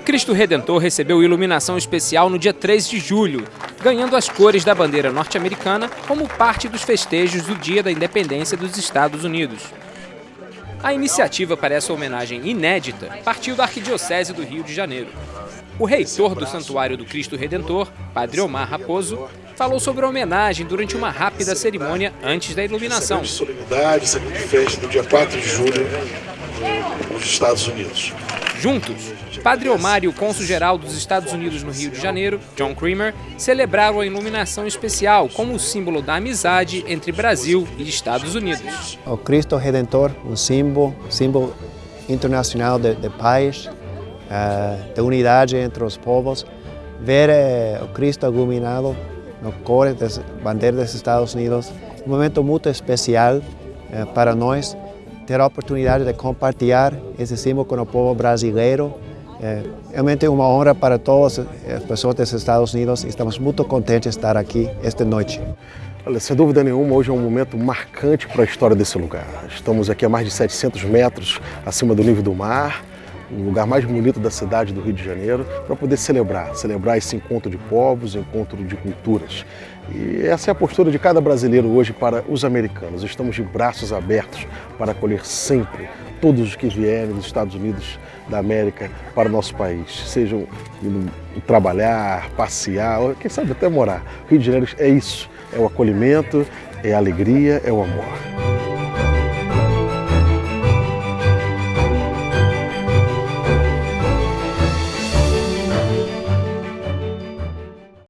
Cristo Redentor recebeu iluminação especial no dia 3 de julho, ganhando as cores da bandeira norte-americana como parte dos festejos do Dia da Independência dos Estados Unidos. A iniciativa para essa homenagem inédita partiu da Arquidiocese do Rio de Janeiro. O reitor do Santuário do Cristo Redentor, Padre Omar Raposo, falou sobre a homenagem durante uma rápida cerimônia antes da iluminação. de solenidade, grande festa do dia 4 de julho nos Estados Unidos. Juntos, Padre Omar e o cônsul-geral dos Estados Unidos no Rio de Janeiro, John Creamer, celebraram a iluminação especial como símbolo da amizade entre Brasil e Estados Unidos. O Cristo Redentor, um símbolo, símbolo internacional de, de paz, uh, de unidade entre os povos. Ver uh, o Cristo iluminado no cor da bandeira dos Estados Unidos, um momento muito especial uh, para nós, ter a oportunidade de compartilhar esse símbolo com o povo brasileiro. É realmente uma honra para todas as pessoas dos Estados Unidos. Estamos muito contentes de estar aqui esta noite. Olha, sem dúvida nenhuma, hoje é um momento marcante para a história desse lugar. Estamos aqui a mais de 700 metros acima do nível do mar, o lugar mais bonito da cidade do Rio de Janeiro, para poder celebrar, celebrar esse encontro de povos, encontro de culturas. E essa é a postura de cada brasileiro hoje para os americanos. Estamos de braços abertos para acolher sempre todos os que vierem dos Estados Unidos da América para o nosso país, sejam indo trabalhar, passear, ou quem sabe até morar. O Rio de Janeiro é isso, é o acolhimento, é a alegria, é o amor.